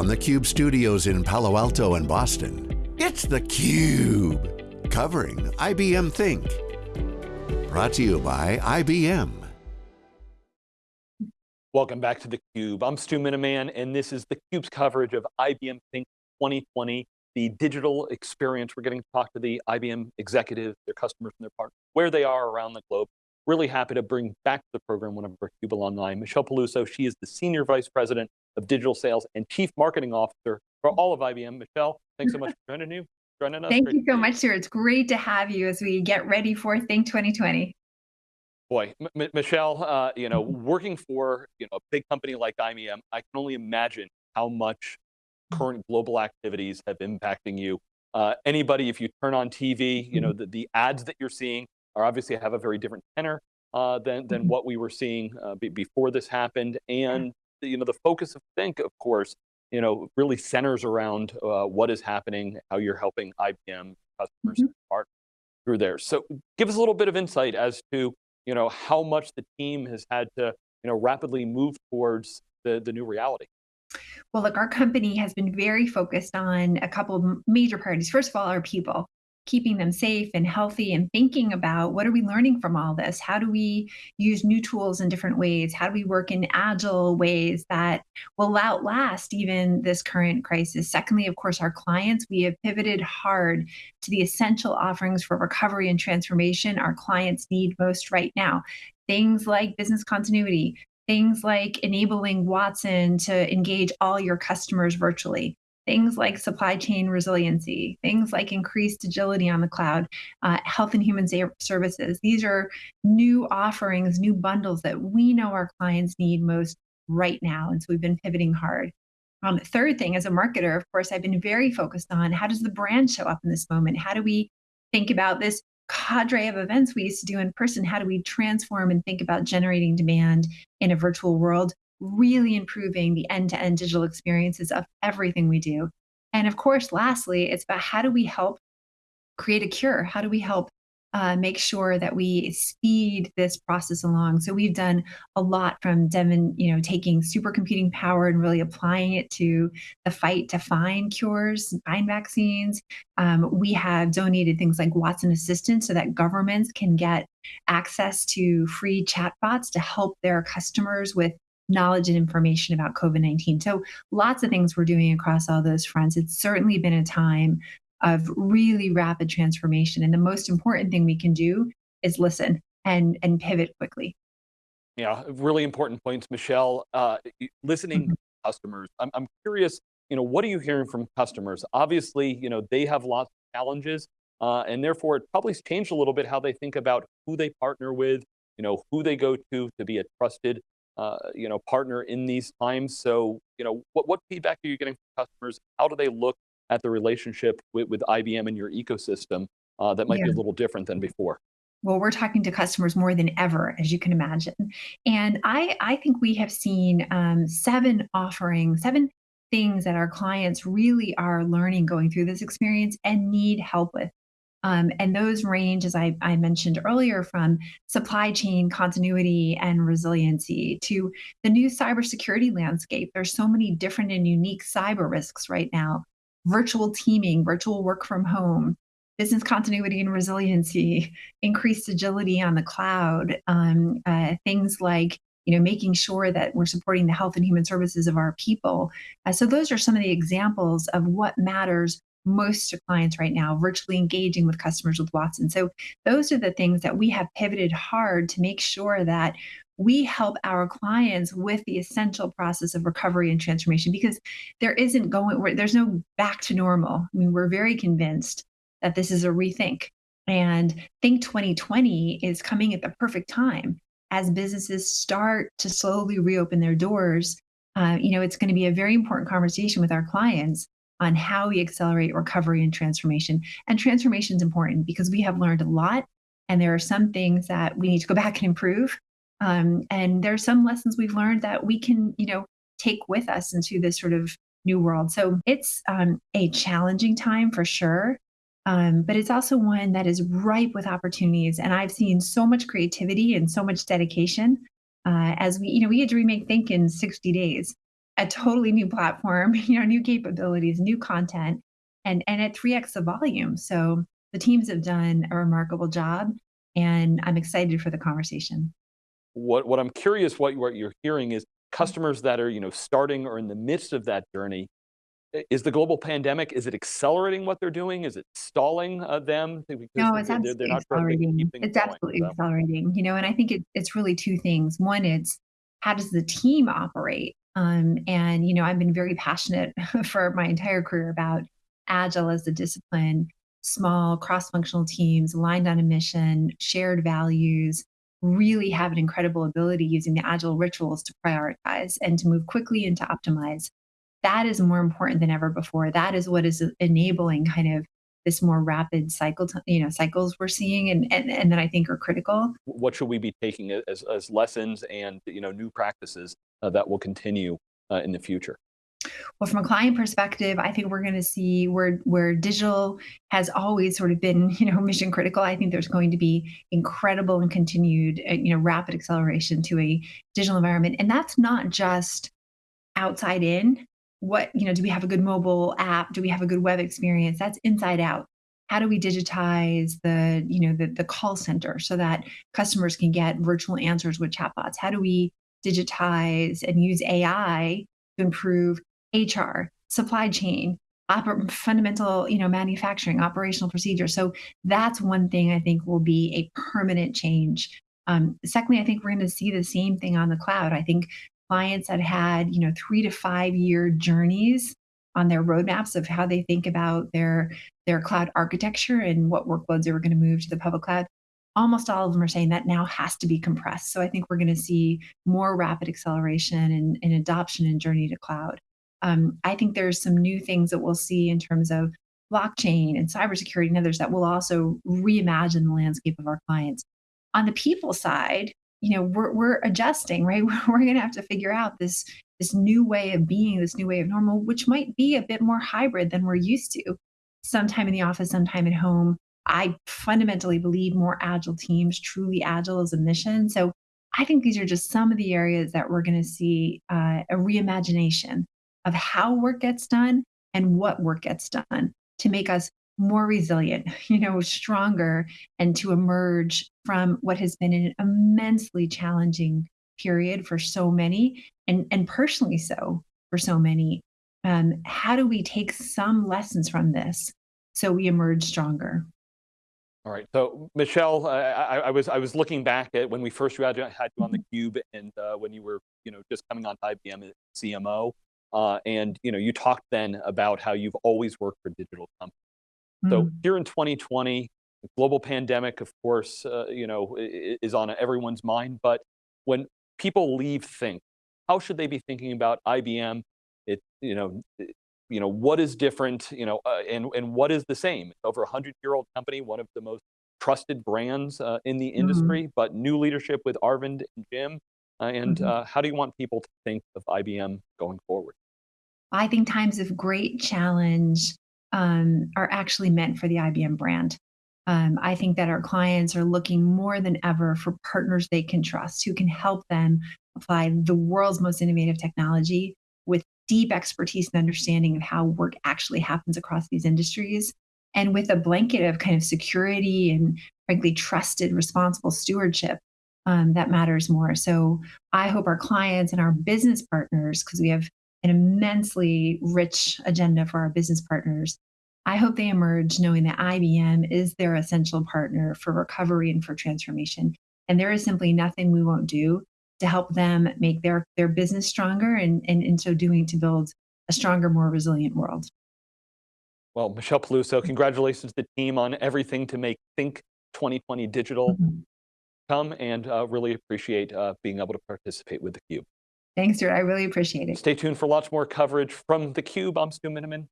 from the Cube studios in Palo Alto and Boston, it's theCUBE, covering IBM Think. Brought to you by IBM. Welcome back to theCUBE. I'm Stu Miniman, and this is theCUBE's coverage of IBM Think 2020, the digital experience. We're getting to talk to the IBM executives, their customers, and their partners, where they are around the globe. Really happy to bring back to the program one of our CUBE alumni, Michelle Peluso. She is the Senior Vice President of Digital Sales and Chief Marketing Officer for all of IBM. Michelle, thanks so much for joining you. Joining us. Thank Great you so much, sir. It's great to have you as we get ready for Think 2020. Boy, M Michelle, uh, you know, working for you know a big company like IBM, I can only imagine how much current global activities have impacting you. Uh, anybody, if you turn on TV, you know, the, the ads that you're seeing are obviously have a very different tenor uh, than, than mm-hmm. what we were seeing uh, before this happened. And, you know, the focus of Think, of course, you know, really centers around uh, what is happening, how you're helping IBM customers mm -hmm. through there. So give us a little bit of insight as to, you know, how much the team has had to, you know, rapidly move towards the, the new reality. Well, look, our company has been very focused on a couple of major priorities. First of all, our people keeping them safe and healthy and thinking about what are we learning from all this? How do we use new tools in different ways? How do we work in agile ways that will outlast even this current crisis? Secondly, of course, our clients, we have pivoted hard to the essential offerings for recovery and transformation our clients need most right now. Things like business continuity, things like enabling Watson to engage all your customers virtually, things like supply chain resiliency, things like increased agility on the cloud, uh, health and human services. These are new offerings, new bundles that we know our clients need most right now. And so we've been pivoting hard. Um, third thing, as a marketer, of course, I've been very focused on how does the brand show up in this moment? How do we think about this cadre of events we used to do in person? How do we transform and think about generating demand in a virtual world? Really improving the end-to-end digital experiences of everything we do. And of course, lastly, it's about how do we help create a cure? How do we help uh, make sure that we speed this process along. So we've done a lot from Devin, you know, taking supercomputing power and really applying it to the fight to find cures, find vaccines. Um, we have donated things like Watson Assistant so that governments can get access to free chatbots to help their customers with knowledge and information about COVID 19. So, lots of things we're doing across all those fronts. It's certainly been a time of really rapid transformation. And the most important thing we can do is listen and, and pivot quickly. Yeah, really important points, Michelle. Uh, listening mm -hmm. to customers, I'm, I'm curious, you know, what are you hearing from customers? Obviously, you know, they have lots of challenges, uh, and therefore it probably changed a little bit how they think about who they partner with, you know, who they go to to be a trusted uh, you know, partner in these times. So, you know, what, what feedback are you getting from customers? How do they look at the relationship with, with IBM and your ecosystem uh, that might yeah. be a little different than before? Well, we're talking to customers more than ever, as you can imagine. And I, I think we have seen um, seven offerings, seven things that our clients really are learning going through this experience and need help with. Um, and those range, as I, I, mentioned earlier, from supply chain continuity and resiliency to the new cybersecurity landscape. There's so many different and unique cyber risks right now. Virtual teaming, virtual work from home, business continuity and resiliency, increased agility on the cloud, um, uh, things like you know, making sure that we're supporting the health and human services of our people. Uh, so those are some of the examples of what matters most clients right now, virtually engaging with customers with Watson. So those are the things that we have pivoted hard to make sure that we help our clients with the essential process of recovery and transformation because there isn't going, there's no back to normal. I mean, we're very convinced that this is a rethink. And Think 2020 is coming at the perfect time as businesses start to slowly reopen their doors. Uh, you know, it's going to be a very important conversation with our clients on how we accelerate recovery and transformation. And transformation is important because we have learned a lot, and there are some things that we need to go back and improve. Um, and there are some lessons we've learned that we can, you know, take with us into this sort of new world. So it's um, a challenging time for sure. Um, but it's also one that is ripe with opportunities. And I've seen so much creativity and so much dedication uh, as we, you know, we had to remake Think in 60 days. A totally new platform, you know, new capabilities, new content, and and at 3x the volume. So the teams have done a remarkable job, and I'm excited for the conversation. What what I'm curious what, what you're hearing is customers that are you know starting or in the midst of that journey is the global pandemic, is it accelerating what they're doing? Is it stalling uh, them? Because no, it's absolutely they're, they're accelerating. It's going, absolutely so. accelerating. You know, and I think it, it's really two things. One, it's how does the team operate? Um, and, you know, I've been very passionate for my entire career about agile as a discipline, small cross-functional teams aligned on a mission, shared values, really have an incredible ability using the agile rituals to prioritize and to move quickly and to optimize that is more important than ever before. That is what is enabling kind of this more rapid cycle, you know, cycles we're seeing, and and and that I think are critical. What should we be taking as as lessons and you know new practices that will continue uh, in the future? Well, from a client perspective, I think we're going to see where where digital has always sort of been, you know, mission critical. I think there's going to be incredible and continued, uh, you know, rapid acceleration to a digital environment, and that's not just outside in. What you know do we have a good mobile app? Do we have a good web experience? That's inside out. How do we digitize the you know the, the call center so that customers can get virtual answers with chatbots? How do we digitize and use ai to improve hr supply chain oper- fundamental you know manufacturing operational procedures. So that's one thing i think will be a permanent change. Um, secondly i think we're going to see the same thing on the cloud. I think clients that had, you know, three to five year journeys on their roadmaps of how they think about their their cloud architecture and what workloads they were going to move to the public cloud almost all of them are saying that now has to be compressed. So i think we're going to see more rapid acceleration and, and adoption and journey to cloud. Um, i think there's some new things that we'll see in terms of blockchain and cybersecurity and others that will also reimagine the landscape of our clients. On the people side you know we're, we're adjusting right? We're going to have to figure out this this new way of being this new way of normal which might be a bit more hybrid than we're used to. Sometime in the office sometime at home i fundamentally believe more agile teams truly agile is a mission so i think these are just some of the areas that we're going to see uh, a reimagination of how work gets done and what work gets done to make us more resilient, you know, stronger, and to emerge from what has been an immensely challenging period for so many, and, and personally so for so many. Um, how do we take some lessons from this so we emerge stronger? All right. So Michelle, uh, I, I, was I was looking back at when we first had you, had you on the mm-hmm. cube, and uh, when you were you know just coming on to IBM CMO, uh, and you know you talked then about how you've always worked for digital companies. So mm. here in 2020, the global pandemic, of course, uh, you know, is on everyone's mind. But when people leave Think, how should they be thinking about IBM? It, you know, you know, what is different, you know, uh, and, and what is the same? Over a 100-year-old company, one of the most trusted brands uh, in the mm-hmm. industry, mm. but new leadership with Arvind and Jim. Uh, and mm -hmm. how do you want people to think of IBM going forward? I think times of great challenge um, are actually meant for the IBM brand. Um, I think that our clients are looking more than ever for partners they can trust who can help them apply the world's most innovative technology with deep expertise and understanding of how work actually happens across these industries and with a blanket of kind of security and frankly trusted responsible stewardship um, that matters more so i hope our clients and our business partners because we have an immensely rich agenda for our business partners. I hope they emerge knowing that IBM is their essential partner for recovery and for transformation. And there is simply nothing we won't do to help them make their, their business stronger and, and in so doing to build a stronger, more resilient world. Well, Michelle Peluso, congratulations to the team on everything to make Think 2020 digital mm -hmm. come and uh, really appreciate uh, being able to participate with theCUBE. Thanks, Stuart. I really appreciate it. Stay tuned for lots more coverage from theCUBE. I'm Stu Miniman.